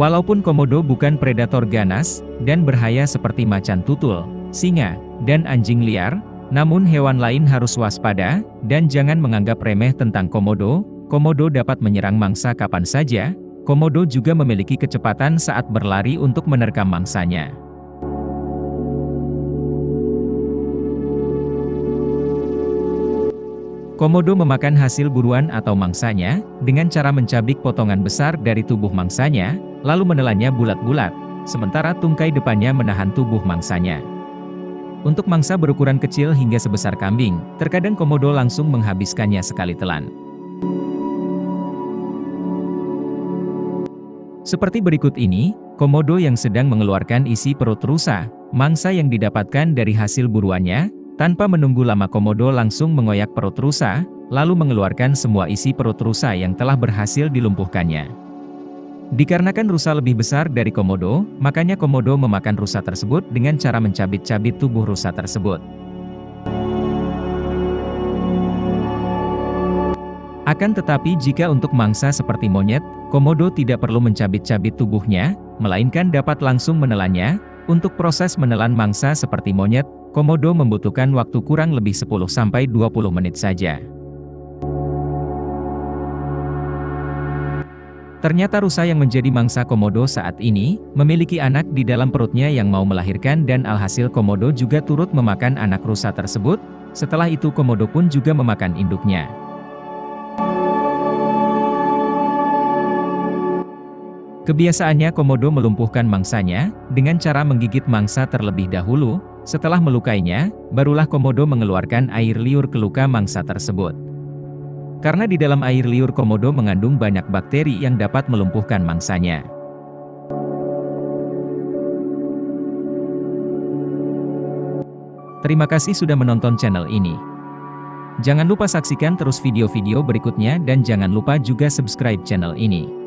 Walaupun komodo bukan predator ganas, dan berhaya seperti macan tutul, singa, dan anjing liar, namun hewan lain harus waspada, dan jangan menganggap remeh tentang komodo, komodo dapat menyerang mangsa kapan saja, komodo juga memiliki kecepatan saat berlari untuk menerkam mangsanya. Komodo memakan hasil buruan atau mangsanya, dengan cara mencabik potongan besar dari tubuh mangsanya, lalu menelannya bulat-bulat, sementara tungkai depannya menahan tubuh mangsanya. Untuk mangsa berukuran kecil hingga sebesar kambing, terkadang komodo langsung menghabiskannya sekali telan. Seperti berikut ini, komodo yang sedang mengeluarkan isi perut rusa, mangsa yang didapatkan dari hasil buruannya, tanpa menunggu lama komodo langsung mengoyak perut rusa, lalu mengeluarkan semua isi perut rusa yang telah berhasil dilumpuhkannya. Dikarenakan rusa lebih besar dari komodo, makanya komodo memakan rusa tersebut dengan cara mencabit-cabit tubuh rusa tersebut. Akan tetapi jika untuk mangsa seperti monyet, komodo tidak perlu mencabit-cabit tubuhnya, melainkan dapat langsung menelannya. Untuk proses menelan mangsa seperti monyet, Komodo membutuhkan waktu kurang lebih 10-20 menit saja. Ternyata rusa yang menjadi mangsa komodo saat ini, memiliki anak di dalam perutnya yang mau melahirkan dan alhasil komodo juga turut memakan anak rusa tersebut, setelah itu komodo pun juga memakan induknya. Kebiasaannya komodo melumpuhkan mangsanya, dengan cara menggigit mangsa terlebih dahulu, setelah melukainya, barulah komodo mengeluarkan air liur ke luka mangsa tersebut. Karena di dalam air liur komodo mengandung banyak bakteri yang dapat melumpuhkan mangsanya. Terima kasih sudah menonton channel ini. Jangan lupa saksikan terus video-video berikutnya dan jangan lupa juga subscribe channel ini.